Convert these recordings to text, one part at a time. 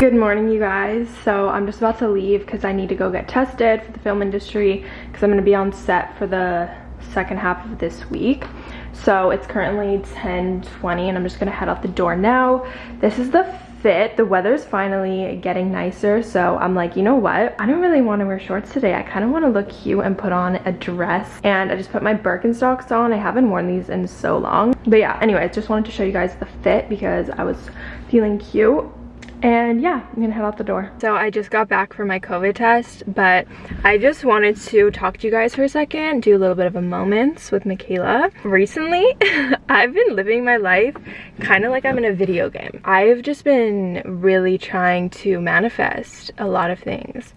Good morning, you guys. So I'm just about to leave because I need to go get tested for the film industry because I'm going to be on set for the second half of this week. So it's currently 10:20, and I'm just going to head out the door now. This is the fit. The weather's finally getting nicer, so I'm like, you know what? I don't really want to wear shorts today. I kind of want to look cute and put on a dress. And I just put my Birkenstocks on. I haven't worn these in so long. But yeah, anyways, just wanted to show you guys the fit because I was feeling cute and yeah i'm gonna head out the door. So i just got back from my covid test but i just wanted to talk to you guys for a second do a little bit of a moments with michaela. Recently i've been living my life kind of like i'm in a video game. I've just been really trying to manifest a lot of things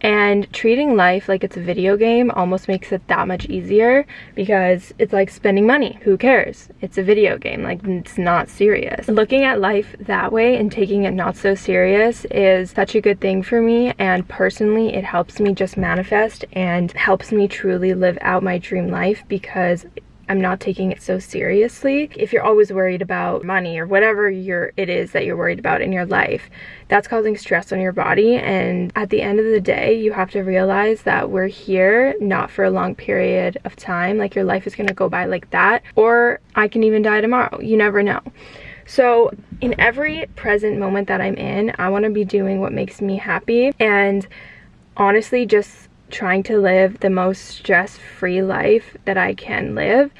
and treating life like it's a video game almost makes it that much easier because it's like spending money. Who cares? It's a video game, like it's not serious. Looking at life that way and taking it not so serious is such a good thing for me and personally it helps me just manifest and helps me truly live out my dream life because I'm not taking it so seriously. If you're always worried about money or whatever you're, it is that you're worried about in your life, that's causing stress on your body. And at the end of the day, you have to realize that we're here not for a long period of time. Like your life is gonna go by like that, or I can even die tomorrow. You never know. So in every present moment that I'm in, I wanna be doing what makes me happy. And honestly, just trying to live the most stress-free life that I can live.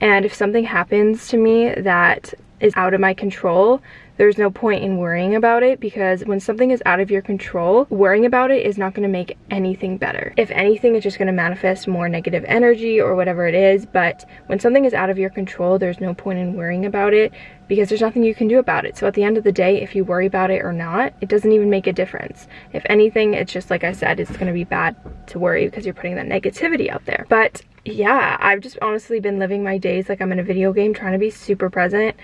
And if something happens to me that is out of my control, there's no point in worrying about it because when something is out of your control, worrying about it is not going to make anything better. If anything, it's just going to manifest more negative energy or whatever it is. But when something is out of your control, there's no point in worrying about it because there's nothing you can do about it. So at the end of the day, if you worry about it or not, it doesn't even make a difference. If anything, it's just like I said, it's going to be bad to worry because you're putting that negativity out there. But yeah, I've just honestly been living my days like I'm in a video game, trying to be super present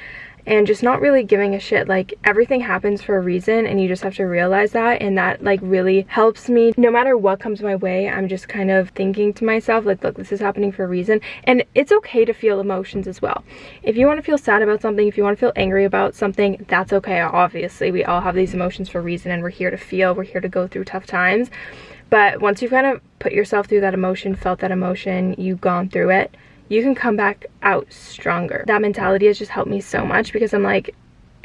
and just not really giving a shit. Like everything happens for a reason and you just have to realize that and that like really helps me. No matter what comes my way i'm just kind of thinking to myself like look this is happening for a reason and it's okay to feel emotions as well. If you want to feel sad about something if you want to feel angry about something that's okay. Obviously we all have these emotions for a reason and we're here to feel we're here to go through tough times but once you've kind of put yourself through that emotion felt that emotion you've gone through it you can come back out stronger. That mentality has just helped me so much because I'm like,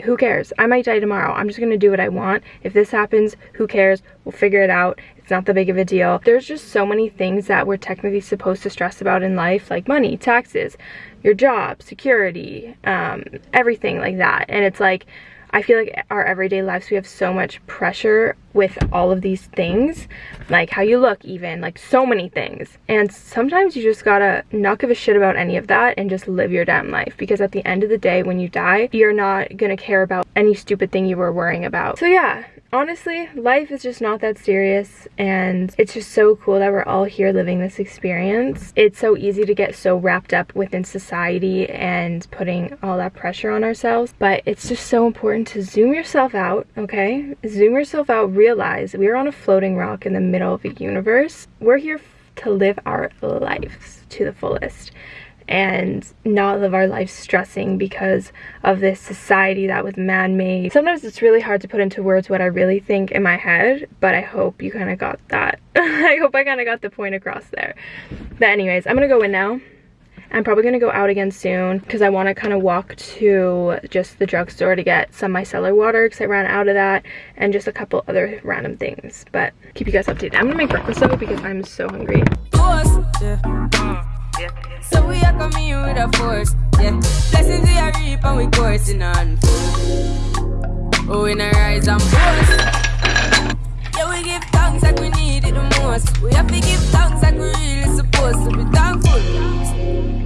who cares? I might die tomorrow. I'm just gonna do what I want. If this happens, who cares? We'll figure it out. It's not that big of a deal. There's just so many things that we're technically supposed to stress about in life, like money, taxes, your job, security, um, everything like that. And it's like, I feel like our everyday lives, we have so much pressure with all of these things, like how you look even, like so many things. And sometimes you just gotta not give a shit about any of that and just live your damn life. Because at the end of the day, when you die, you're not gonna care about any stupid thing you were worrying about. So yeah, honestly, life is just not that serious and it's just so cool that we're all here living this experience. It's so easy to get so wrapped up within society and putting all that pressure on ourselves, but it's just so important to zoom yourself out, okay? Zoom yourself out, realize we're on a floating rock in the middle of a universe. We're here to live our lives to the fullest and not live our life stressing because of this society that was man-made. Sometimes it's really hard to put into words what I really think in my head, but I hope you kind of got that. I hope I kind of got the point across there. But anyways, I'm gonna go in now. I'm probably gonna go out again soon because I want to kind of walk to just the drugstore to get some micellar water because I ran out of that and just a couple other random things. But keep you guys updated. I'm gonna make breakfast though because I'm so hungry. So we are coming with a force, yeah. Blessings we are reap and we coursing on Oh, and boast. Yeah, we give thanks like we need it the most. We have to give thanks like we really supposed to be thankful.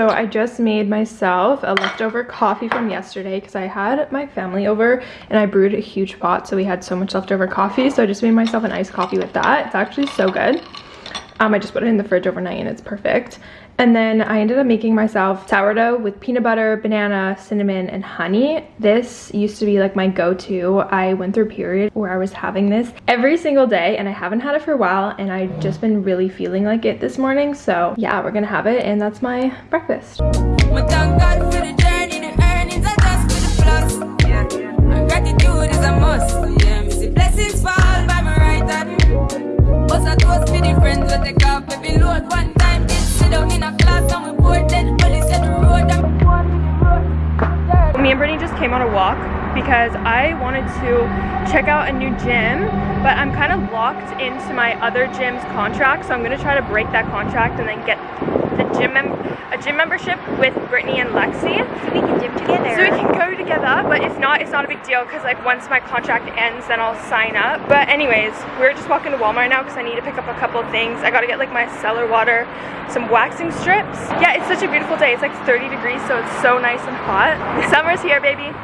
So I just made myself a leftover coffee from yesterday because I had my family over and I brewed a huge pot so we had so much leftover coffee so I just made myself an iced coffee with that. It's actually so good. Um, I just put it in the fridge overnight and it's perfect. And then I ended up making myself sourdough with peanut butter, banana, cinnamon, and honey. This used to be like my go-to. I went through a period where I was having this every single day and I haven't had it for a while and I've just been really feeling like it this morning. So yeah, we're gonna have it and that's my breakfast. The friends load one Me and Brittany just came on a walk because I wanted to check out a new gym, but I'm kind of locked into my other gym's contract, so I'm gonna try to break that contract and then get the gym a gym membership with Brittany and Lexi. So we can gym together. So we can go together, but if not, it's not a big deal because like once my contract ends, then I'll sign up. But anyways, we're just walking to Walmart now because I need to pick up a couple of things. I gotta get like my cellar water, some waxing strips. Yeah, it's such a beautiful day. It's like 30 degrees, so it's so nice and hot. Summer's here, baby.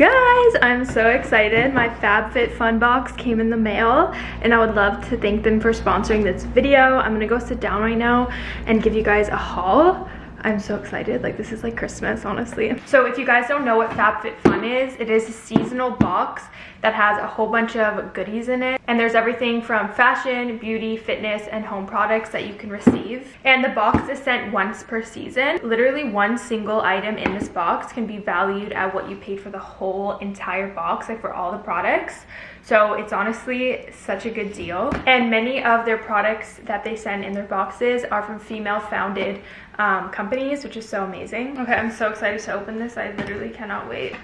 Guys, I'm so excited. My FabFitFun box came in the mail and I would love to thank them for sponsoring this video. I'm gonna go sit down right now and give you guys a haul. I'm so excited. Like this is like Christmas, honestly. So if you guys don't know what FabFitFun is, it is a seasonal box that has a whole bunch of goodies in it. And there's everything from fashion, beauty, fitness, and home products that you can receive. And the box is sent once per season. Literally one single item in this box can be valued at what you paid for the whole entire box, like for all the products. So it's honestly such a good deal. And many of their products that they send in their boxes are from female founded um, companies, which is so amazing. Okay, I'm so excited to open this. I literally cannot wait.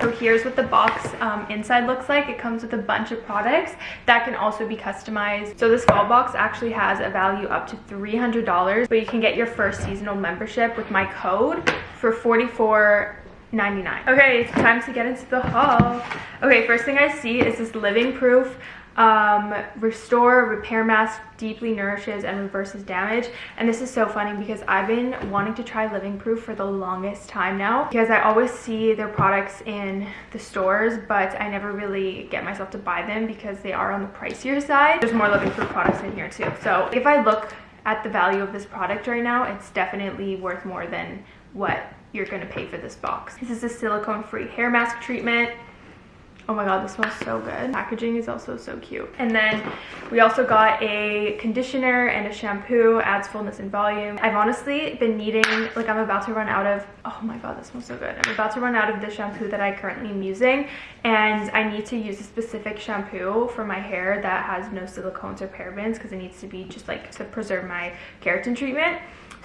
So here's what the box um, inside looks like. It comes with a bunch of products that can also be customized. So this fall box actually has a value up to $300, but you can get your first seasonal membership with my code for 44 99 okay it's time to get into the haul okay first thing i see is this living proof um, restore repair mask deeply nourishes and reverses damage and this is so funny because i've been wanting to try living proof for the longest time now because i always see their products in the stores but i never really get myself to buy them because they are on the pricier side there's more living proof products in here too so if i look at the value of this product right now it's definitely worth more than what you're gonna pay for this box. This is a silicone free hair mask treatment. Oh my god, this smells so good. Packaging is also so cute. And then we also got a conditioner and a shampoo, adds fullness and volume. I've honestly been needing, like I'm about to run out of, oh my god, this smells so good. I'm about to run out of the shampoo that I currently am using and I need to use a specific shampoo for my hair that has no silicones or parabens because it needs to be just like to preserve my keratin treatment.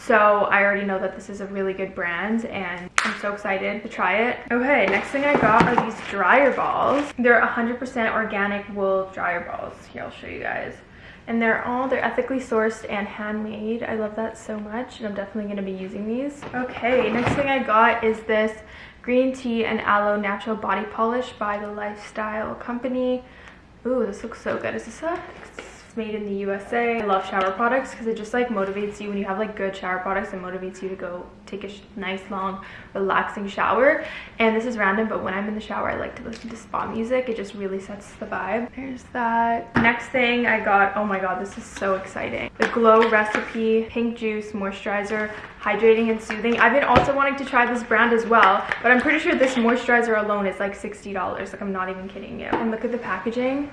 So I already know that this is a really good brand and I'm so excited to try it. Okay, next thing I got are these dryer balls. They're 100% organic wool dryer balls. Here, I'll show you guys. And they're all, they're ethically sourced and handmade. I love that so much and I'm definitely gonna be using these. Okay, next thing I got is this green tea and aloe natural body polish by the Lifestyle Company. Ooh, this looks so good. Is this a it's made in the USA. I love shower products because it just like motivates you when you have like good shower products it motivates you to go take a nice long relaxing shower and this is random but when I'm in the shower I like to listen to spa music it just really sets the vibe. There's that. Next thing I got, oh my god this is so exciting. The Glow Recipe Pink Juice Moisturizer hydrating and soothing i've been also wanting to try this brand as well but i'm pretty sure this moisturizer alone is like 60 dollars like i'm not even kidding you and look at the packaging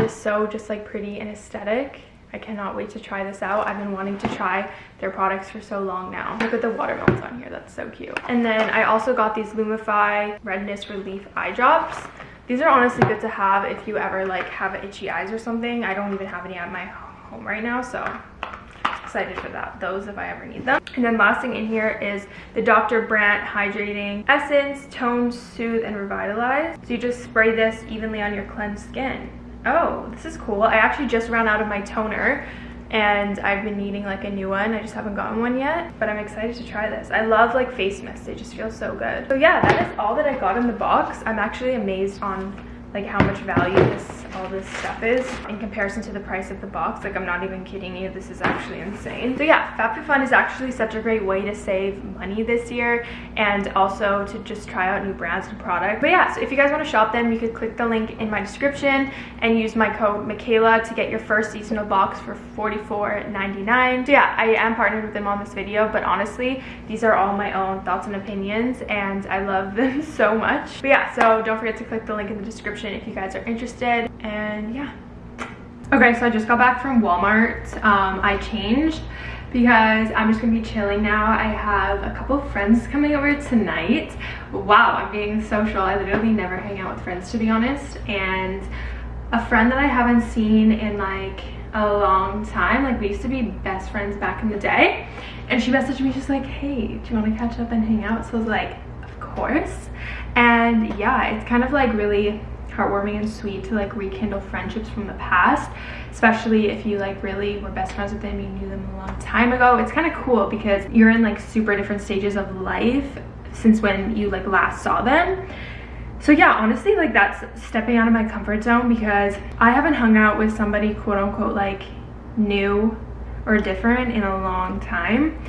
is so just like pretty and aesthetic. I cannot wait to try this out. I've been wanting to try their products for so long now. Look at the watermelons on here. That's so cute. And then I also got these Lumify Redness Relief Eye Drops. These are honestly good to have if you ever like have itchy eyes or something. I don't even have any at my home right now, so excited for that those if i ever need them and then last thing in here is the dr brandt hydrating essence tone soothe and revitalize so you just spray this evenly on your cleansed skin oh this is cool i actually just ran out of my toner and I've been needing like a new one. I just haven't gotten one yet, but I'm excited to try this. I love like face mist. They just feel so good. So yeah, that is all that I got in the box. I'm actually amazed on like how much value this all this stuff is in comparison to the price of the box. Like i'm not even kidding you. This is actually insane. So yeah fabfitfun is actually such a great way to save money this year and also to just try out new brands and products but yeah so if you guys want to shop them you could click the link in my description and use my code michaela to get your first seasonal box for 44.99 so yeah i am partnered with them on this video but honestly these are all my own thoughts and opinions and i love them so much. But yeah so don't forget to click the link in the description if you guys are interested and yeah. Okay so i just got back from walmart. Um, i changed because i'm just gonna be chilling now. I have a couple of friends coming over tonight. Wow i'm being social. I literally never hang out with friends to be honest. And a friend that i haven't seen in like a long time like we used to be best friends back in the day. And she messaged me just like hey do you want to catch up and hang out? So i was like of course. And yeah it's kind of like really heartwarming and sweet to like rekindle friendships from the past especially if you like really were best friends with them you knew them a long time ago. It's kind of cool because you're in like super different stages of life since when you like last saw them. So yeah honestly like that's stepping out of my comfort zone because i haven't hung out with somebody quote unquote like new or different in a long time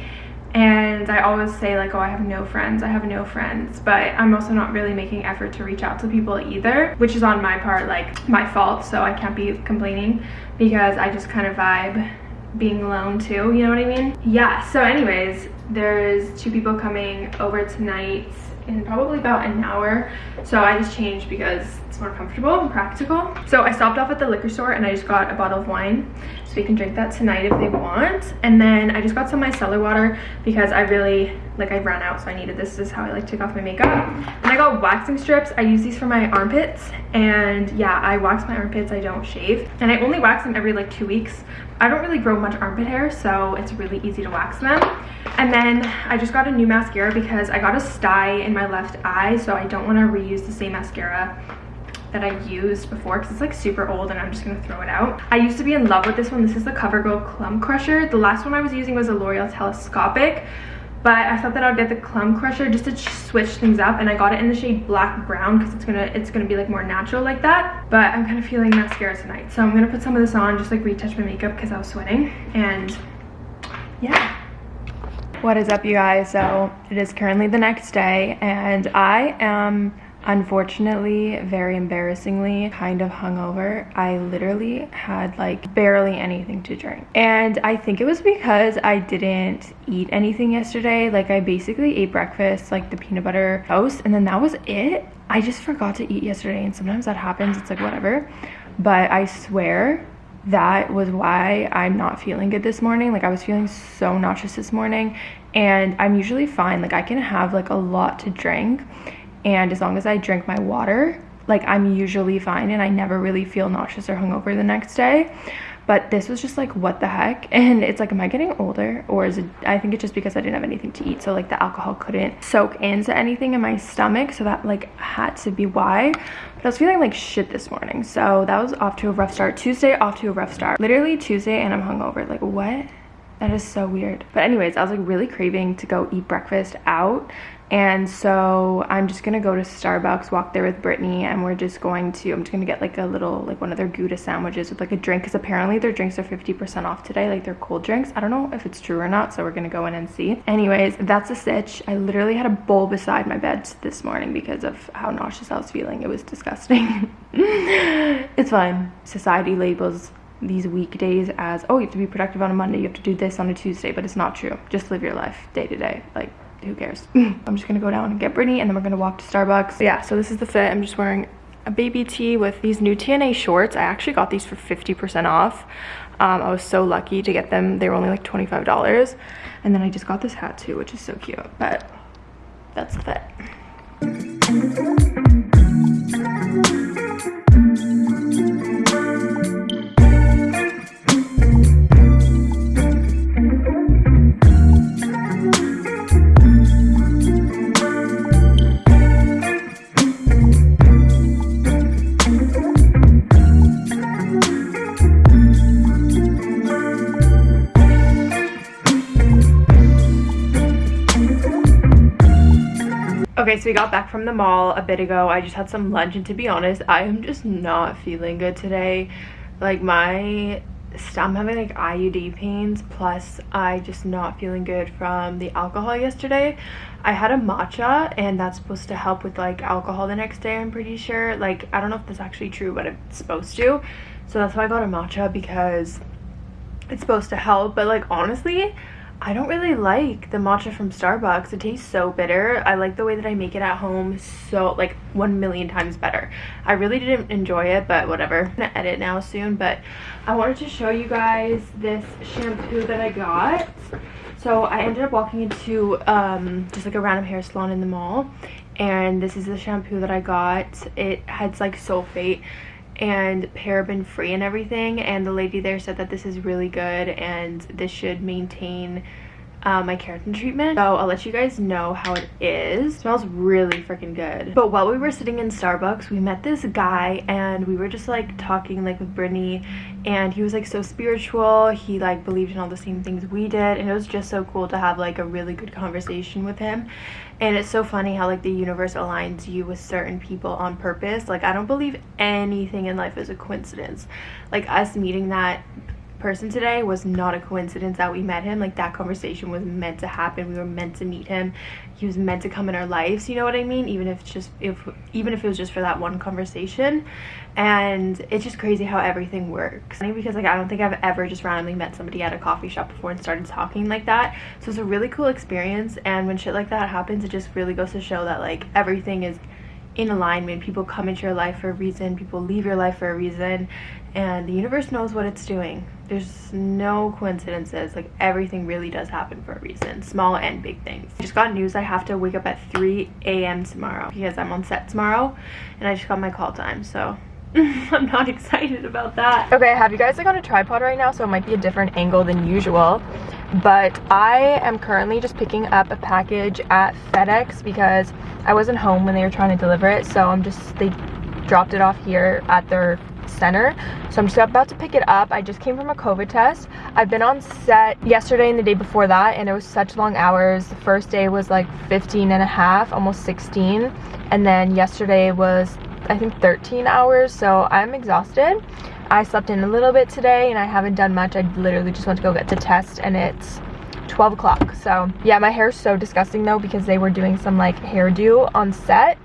and I always say like oh I have no friends I have no friends. But I'm also not really making effort to reach out to people either which is on my part like my fault so I can't be complaining because I just kind of vibe being alone too you know what I mean? Yeah so anyways there's two people coming over tonight in probably about an hour so I just changed because more comfortable and practical. So I stopped off at the liquor store and I just got a bottle of wine. So we can drink that tonight if they want. And then i just got some micellar water because i really like i ran out so i needed this. this is how i like take off my makeup. And i got waxing strips. I use these for my armpits. And yeah i wax my armpits. I don't shave. And i only wax them every like two weeks. I don't really grow much armpit hair so it's really easy to wax them. And then i just got a new mascara because i got a sty in my left eye so i don't want to reuse the same mascara that I used before because it's like super old and I'm just gonna throw it out. I used to be in love with this one. This is the CoverGirl Clump Crusher. The last one I was using was a L'Oreal Telescopic but I thought that I would get the Clump Crusher just to switch things up and I got it in the shade black brown because it's gonna it's gonna be like more natural like that but I'm kind of feeling mascara tonight so I'm gonna put some of this on just like retouch my makeup because I was sweating and yeah what is up you guys so it is currently the next day and I am Unfortunately, very embarrassingly, kind of hungover. I literally had like barely anything to drink. And I think it was because I didn't eat anything yesterday. Like I basically ate breakfast, like the peanut butter toast, and then that was it. I just forgot to eat yesterday and sometimes that happens. It's like whatever. But I swear that was why I'm not feeling good this morning. Like I was feeling so nauseous this morning and I'm usually fine. Like I can have like a lot to drink and as long as I drink my water, like I'm usually fine and I never really feel nauseous or hungover the next day. But this was just like, what the heck? And it's like, am I getting older? Or is it, I think it's just because I didn't have anything to eat. So like the alcohol couldn't soak into anything in my stomach. So that like had to be why. But I was feeling like shit this morning. So that was off to a rough start. Tuesday off to a rough start. Literally Tuesday and I'm hungover. Like what? That is so weird. But anyways, I was like really craving to go eat breakfast out and so I'm just gonna go to Starbucks, walk there with Brittany, and we're just going to, I'm just gonna get like a little, like one of their Gouda sandwiches with like a drink, because apparently their drinks are 50% off today, like their cold drinks. I don't know if it's true or not, so we're gonna go in and see. Anyways, that's a stitch. I literally had a bowl beside my bed this morning because of how nauseous I was feeling. It was disgusting. it's fine. Society labels these weekdays as, oh, you have to be productive on a Monday, you have to do this on a Tuesday, but it's not true. Just live your life day to day. Like, who cares? I'm just gonna go down and get Brittany and then we're gonna walk to Starbucks. Yeah, so this is the fit. I'm just wearing a baby tee with these new TNA shorts. I actually got these for 50% off. Um, I was so lucky to get them. They were only like $25. And then I just got this hat too, which is so cute. But that's the fit. Okay, so we got back from the mall a bit ago. I just had some lunch and to be honest, I am just not feeling good today. Like my, I'm having like IUD pains plus I just not feeling good from the alcohol yesterday. I had a matcha and that's supposed to help with like alcohol the next day I'm pretty sure. Like I don't know if that's actually true but it's supposed to. So that's why I got a matcha because it's supposed to help but like honestly I don't really like the matcha from Starbucks. It tastes so bitter. I like the way that I make it at home so like one million times better. I really didn't enjoy it, but whatever. I'm gonna edit now soon, but I wanted to show you guys this shampoo that I got. So I ended up walking into um, just like a random hair salon in the mall and this is the shampoo that I got. It has like sulfate and paraben free and everything and the lady there said that this is really good and this should maintain uh, my keratin treatment. So i'll let you guys know how it is. It smells really freaking good. But while we were sitting in starbucks we met this guy and we were just like talking like with brittany. And he was like so spiritual. He like believed in all the same things we did. And it was just so cool to have like a really good conversation with him. And it's so funny how like the universe aligns you with certain people on purpose. Like i don't believe anything in life is a coincidence. Like us meeting that person today was not a coincidence that we met him. Like that conversation was meant to happen. We were meant to meet him. He was meant to come in our lives you know what i mean? Even if just if even if it was just for that one conversation. And it's just crazy how everything works. Because like i don't think i've ever just randomly met somebody at a coffee shop before and started talking like that. So it's a really cool experience. And when shit like that happens it just really goes to show that like everything is in alignment. People come into your life for a reason. People leave your life for a reason. And the universe knows what it's doing. There's no coincidences. Like everything really does happen for a reason small and big things. I just got news i have to wake up at 3 a.m tomorrow because i'm on set tomorrow and i just got my call time so I'm not excited about that. Okay, I have you guys like on a tripod right now, so it might be a different angle than usual. But I am currently just picking up a package at FedEx because I wasn't home when they were trying to deliver it. So I'm just, they dropped it off here at their center so i'm just about to pick it up i just came from a covid test i've been on set yesterday and the day before that and it was such long hours the first day was like 15 and a half almost 16 and then yesterday was i think 13 hours so i'm exhausted. I slept in a little bit today and i haven't done much. I literally just went to go get the test and it's 12 o'clock. So yeah my hair is so disgusting though because they were doing some like hairdo on set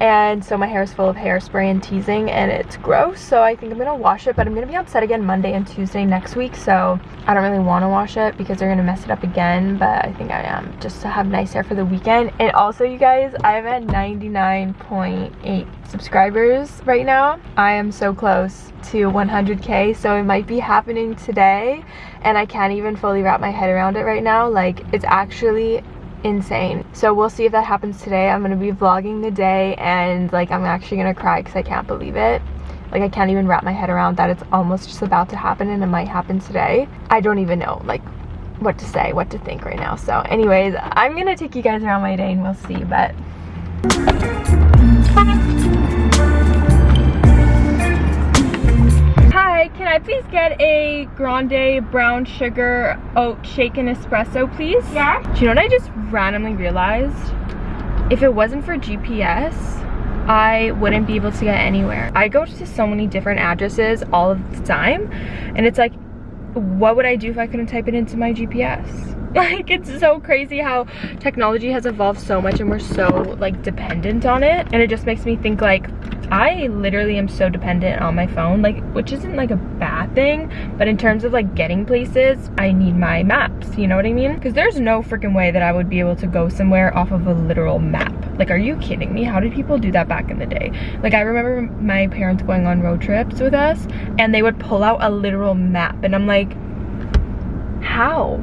and so my hair is full of hairspray and teasing and it's gross so I think I'm gonna wash it but I'm gonna be on set again Monday and Tuesday next week so I don't really want to wash it because they're gonna mess it up again but I think I am just to have nice hair for the weekend. And also you guys I'm at 99.8 subscribers right now. I am so close to 100k so it might be happening today and I can't even fully wrap my head around it right now. Like it's actually insane. So we'll see if that happens today. I'm gonna be vlogging the day and like i'm actually gonna cry because i can't believe it. Like i can't even wrap my head around that it's almost just about to happen and it might happen today. I don't even know like what to say what to think right now. So anyways i'm gonna take you guys around my day and we'll see but Can I please get a grande brown sugar oat shaken espresso, please? Yeah. Do you know what I just randomly realized? If it wasn't for GPS, I wouldn't be able to get anywhere. I go to so many different addresses all of the time, and it's like, what would I do if I couldn't type it into my GPS? Like, it's so crazy how technology has evolved so much and we're so, like, dependent on it. And it just makes me think, like, I literally am so dependent on my phone, like, which isn't like a bad thing, but in terms of like getting places, I need my maps, you know what I mean? Because there's no freaking way that I would be able to go somewhere off of a literal map. Like, are you kidding me? How did people do that back in the day? Like, I remember my parents going on road trips with us, and they would pull out a literal map, and I'm like, how?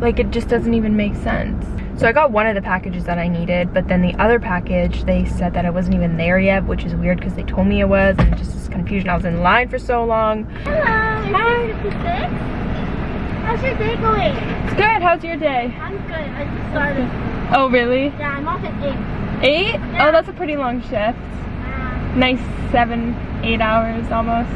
Like, it just doesn't even make sense. So I got one of the packages that I needed, but then the other package, they said that it wasn't even there yet, which is weird because they told me it was, and just this confusion. I was in line for so long. Hello. Hi. How's your day going? It's good. How's your day? I'm good. I just started. Oh, really? Yeah, I'm off at 8. Eight? Yeah. Oh, that's a pretty long shift. Uh, Nice seven, eight hours almost.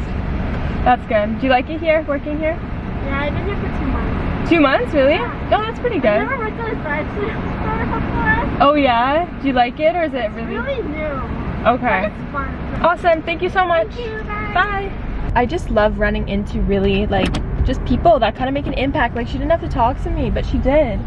That's good. Do you like it here, working here? yeah, I've been here for two months. Two months, really? Oh, that's pretty good. I never worked at a drive-thru store before. Oh yeah? Do you like it or is it It's really? really new. Okay. Fun. Awesome. Thank you so much. Thank you. Bye. I just love running into really like just people that kind of make an impact. Like she didn't have to talk to me, but she did.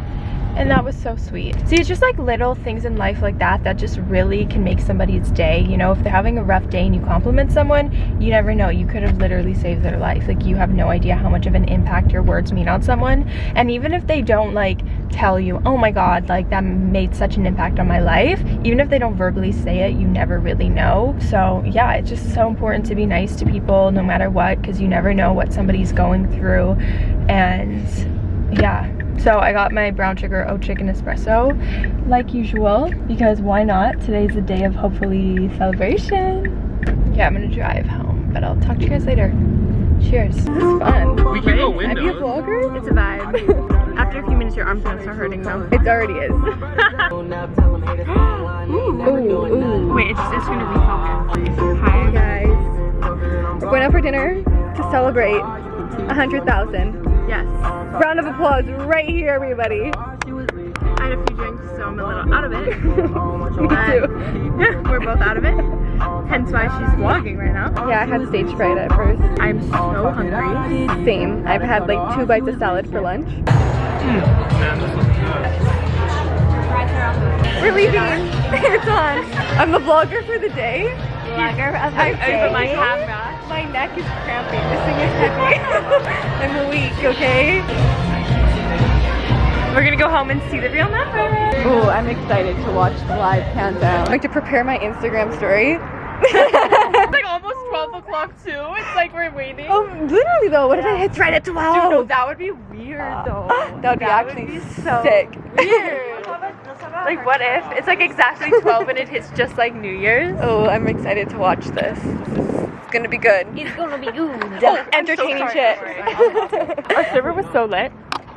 And that was so sweet. See, it's just like little things in life like that that just really can make somebody's day. You know, if they're having a rough day and you compliment someone, you never know. You could have literally saved their life. Like you have no idea how much of an impact your words mean on someone. And even if they don't like tell you, oh my God, like that made such an impact on my life, even if they don't verbally say it, you never really know. So yeah, it's just so important to be nice to people no matter what, because you never know what somebody's going through. And yeah so i got my brown sugar oat shaken espresso like usual because why not today's a day of hopefully celebration yeah i'm gonna drive home but i'll talk to you guys later cheers this is fun We can go Are you a vlogger? It's a vibe. After a few minutes, your arm's gonna start hurting though. It already is. ooh, ooh. Wait, it's just gonna refocus. Hi guys. We're going out for dinner to celebrate hundred thousand. Yes. Round of applause right here, everybody. I had a few drinks, so I'm a little out of it. Me too. We're both out of it. Hence why she's vlogging right now. Yeah, I had stage fright at first. I'm so hungry. Same. I've had like two bites of salad for lunch. We're leaving. it's on. I'm the vlogger for the day. Vlogger of the I, day. I my camera. My neck is cramping. This thing is heavy. I'm weak, okay? We're gonna go home and see the real number. Oh, I'm excited to watch the live countdown. Like to prepare my Instagram story. It's like almost 12 o'clock too. It's like we're waiting. Oh, literally though, what if it hits right at 12? Dude, no, that would be weird ah. though. Ah, that would be actually sick. weird. like what if it's like exactly 12 and it hits just like New Year's? Oh, I'm excited to watch this. It's gonna be good. It's gonna be good. Oh, entertaining shit. Our server was so lit.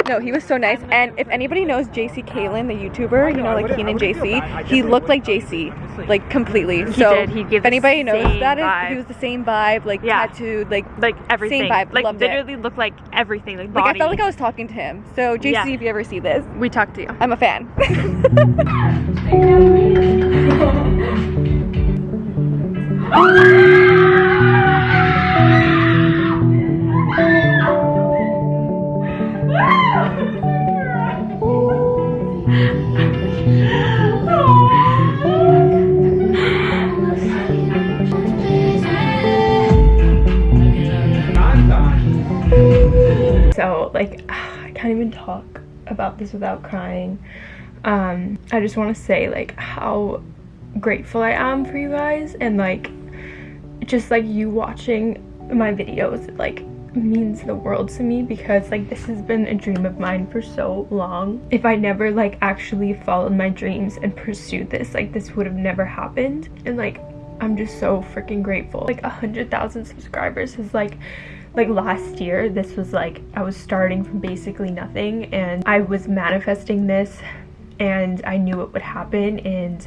no, he was so nice. And if anybody knows JC Caylen, the YouTuber, you know, like Keenan JC, he looked like JC, like completely. so did. He gave if anybody knows same that, is, he was the same vibe, like Yeah. tattooed, like Like everything. same vibe, Like loved it. literally looked like everything. Like body. like. I felt like I was talking to him. So JC, Yeah. if you ever see this, we talked to you. I'm a fan. So talk about this without crying. Um, I just want to say like how grateful I am for you guys and like just like you watching my videos like means the world to me because like this has been a dream of mine for so long. If I never like actually followed my dreams and pursued this, like this would have never happened. And like I'm just so freaking grateful. Like a hundred thousand subscribers is like like last year this was like I was starting from basically nothing and I was manifesting this and I knew it would happen and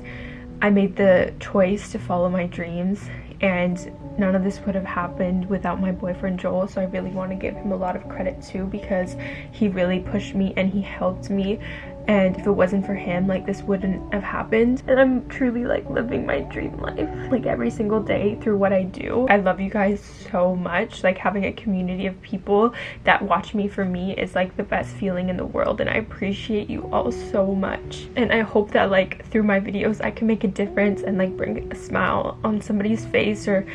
I made the choice to follow my dreams and none of this would have happened without my boyfriend Joel so I really want to give him a lot of credit too because he really pushed me and he helped me and if it wasn't for him like this wouldn't have happened. And I'm truly like living my dream life like every single day through what I do. I love you guys so much. Like having a community of people that watch me for me is like the best feeling in the world and I appreciate you all so much. And I hope that like through my videos I can make a difference and like bring a smile on somebody's face or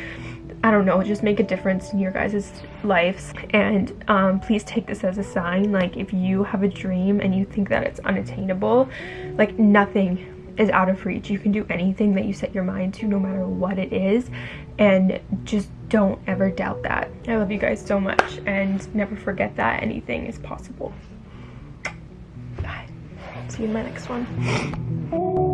I don't know, just make a difference in your guys' lives. And um, please take this as a sign. Like, if you have a dream and you think that it's unattainable, like, nothing is out of reach. You can do anything that you set your mind to, no matter what it is. And just don't ever doubt that. I love you guys so much. And never forget that anything is possible. Bye. See you in my next one.